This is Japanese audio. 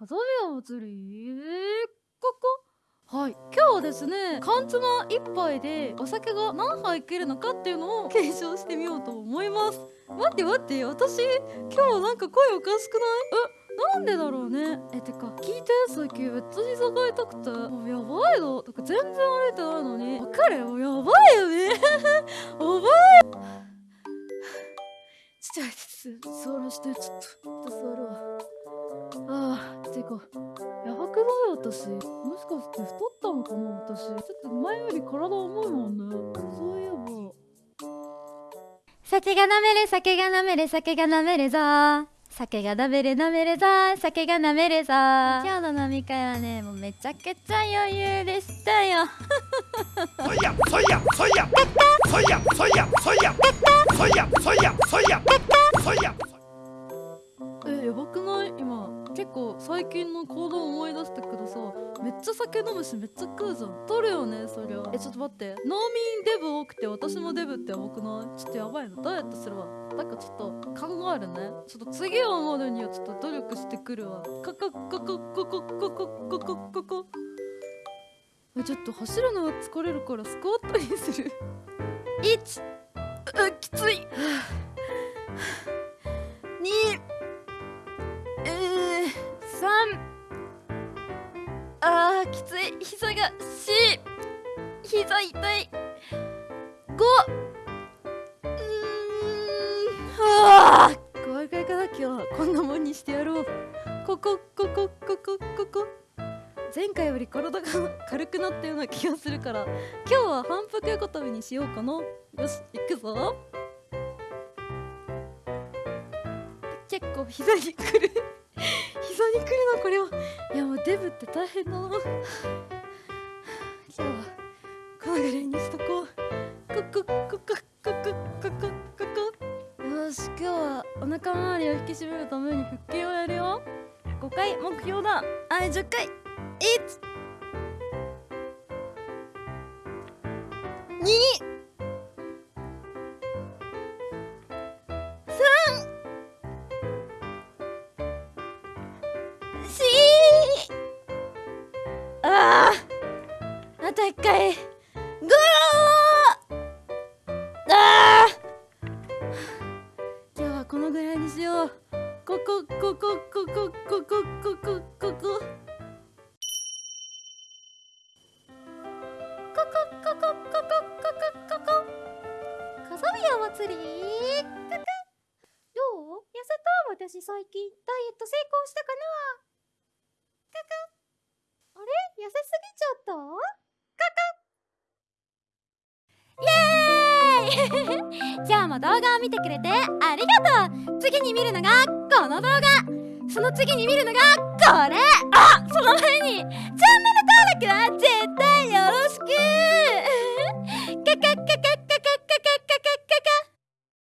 祭りここ？はい。今日はですね缶つま一杯でお酒が何杯いけるのかっていうのを検証してみようと思います。待って待って私今日なんか声おかしくない？えなんでだろうね？えてか聞いて最近めっちゃ膝が痛くて。もうやばいの？とか全然歩いてないのに。わかるもうやばいよね。やばい。ちょっと座らしてちょっとちょっと座るわあーてかやばくない私もしかして太ったのかな私。ちょっと前より体重いもんね。そういえば。酒が飲める酒が飲める酒が飲めるぞ。酒が飲める飲めるぞ。酒が飲めるぞ。今日の飲み会はねもうめちゃくちゃ余裕でしたよ。そいやそいやそいや。そいやそいやそいや。そいやそいやそいや。そいやえやばくない今結構最近の行動思い出したけどさめっちゃ酒飲むしめっちゃ食うじゃん。取るよねそりゃえちょっと待って。農民デブ多くて私もデブってやばくない？ちょっとやばいのダイエットするわ。なんかちょっと考えるね。ちょっと次を守るにはちょっと努力してくるわ。カカカカカカカカカカカちょっと走るのは疲れるからスクワットにする。1うきつい つい膝が4膝痛い。5うーん。はあ。怖い。怖い。かな今日はこんなもんにしてやろうここここここここ前回より体が軽くなったような気がするから今日は反復横跳びにしようかなよし行くぞ結構膝にくる膝にくるなこれはいやもうデブって大変だな。今日はこのぐらいにしとこう。ここここここここここ。よし今日はお腹周りを引き締めるために腹筋をやるよ。5回目標だ。はい10回。1 2と一回。ゴロー。あー。今日はこのぐらいにしよう。ここここここここここここ。こここここここここ風見お祭り。どう？痩せた？私最近ダイエット成功したかな？あれ？痩せすぎちゃった？今日も動画を見てくれてありがとう。次に見るのがこの動画。その次に見るのがこれ。あその前に。チャンネル登録は絶対